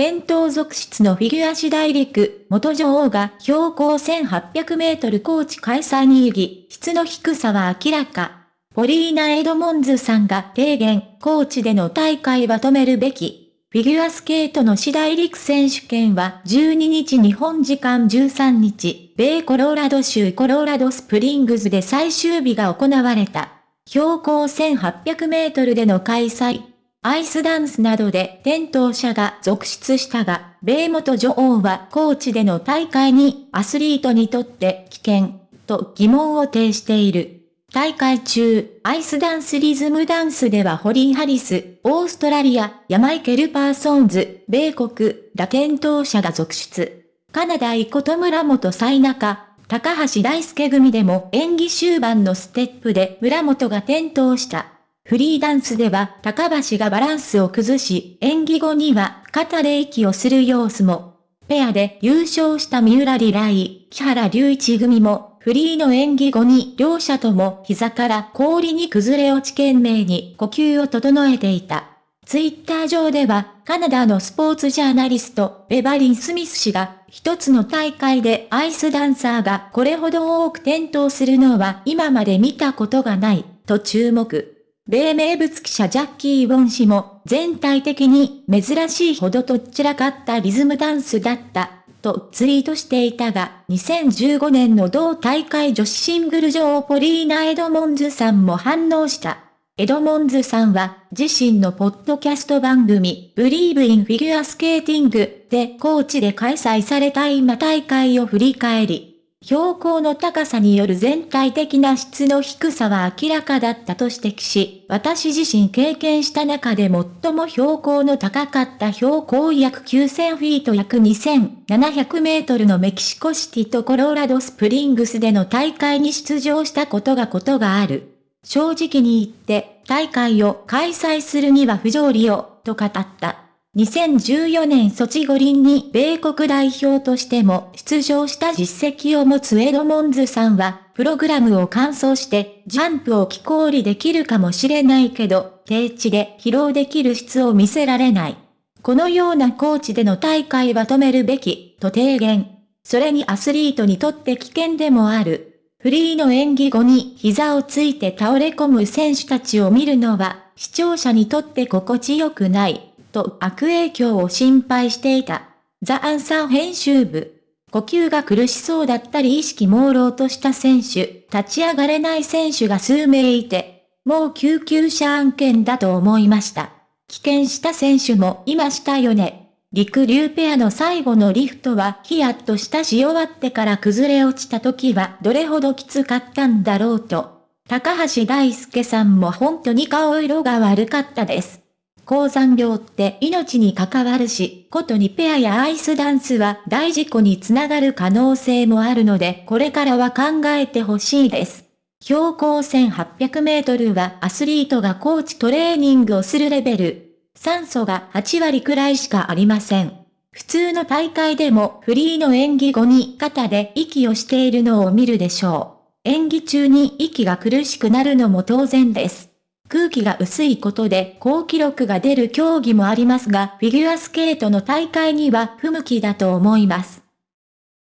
転倒続出のフィギュア四大陸、元女王が標高1800メートル高地開催に異議、質の低さは明らか。ポリーナ・エドモンズさんが提言、高地での大会は止めるべき。フィギュアスケートの四大陸選手権は12日日本時間13日、米コロラド州コロラドスプリングズで最終日が行われた。標高1800メートルでの開催。アイスダンスなどで転倒者が続出したが、米元女王は高地での大会にアスリートにとって危険と疑問を呈している。大会中、アイスダンスリズムダンスではホリー・ハリス、オーストラリア、ヤマイケル・パーソンズ、米国、ラ転倒者が続出。カナダイコト村本最中、高橋大輔組でも演技終盤のステップで村本が転倒した。フリーダンスでは高橋がバランスを崩し、演技後には肩で息をする様子も。ペアで優勝した三浦リライ、木原隆一組も、フリーの演技後に両者とも膝から氷に崩れ落ち懸命に呼吸を整えていた。ツイッター上では、カナダのスポーツジャーナリスト、ベバリン・スミス氏が、一つの大会でアイスダンサーがこれほど多く転倒するのは今まで見たことがない、と注目。米名物記者ジャッキー・ウォン氏も、全体的に珍しいほどとっちらかったリズムダンスだった、とツイートしていたが、2015年の同大会女子シングル女王ポリーナ・エドモンズさんも反応した。エドモンズさんは、自身のポッドキャスト番組、ブリーブインフィギュアスケーティングで高知で開催された今大会を振り返り、標高の高さによる全体的な質の低さは明らかだったと指摘し、私自身経験した中で最も標高の高かった標高約9000フィート約2700メートルのメキシコシティとコロラドスプリングスでの大会に出場したことがことがある。正直に言って大会を開催するには不条理よ、と語った。2014年ソチ五輪に米国代表としても出場した実績を持つエドモンズさんは、プログラムを完走してジャンプを気候りできるかもしれないけど、低地で疲労できる質を見せられない。このようなコーチでの大会は止めるべき、と提言。それにアスリートにとって危険でもある。フリーの演技後に膝をついて倒れ込む選手たちを見るのは、視聴者にとって心地よくない。と悪影響を心配していた。ザ・アンサー編集部。呼吸が苦しそうだったり意識朦朧とした選手、立ち上がれない選手が数名いて、もう救急車案件だと思いました。危険した選手もいましたよね。陸流ペアの最後のリフトはヒヤッとしたし終わってから崩れ落ちた時はどれほどきつかったんだろうと。高橋大輔さんも本当に顔色が悪かったです。高山病って命に関わるし、ことにペアやアイスダンスは大事故につながる可能性もあるので、これからは考えてほしいです。標高1800メートルはアスリートがコーチトレーニングをするレベル。酸素が8割くらいしかありません。普通の大会でもフリーの演技後に肩で息をしているのを見るでしょう。演技中に息が苦しくなるのも当然です。空気が薄いことで高記録が出る競技もありますが、フィギュアスケートの大会には不向きだと思います。